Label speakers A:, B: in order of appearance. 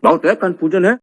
A: 나한테 약간 도전해?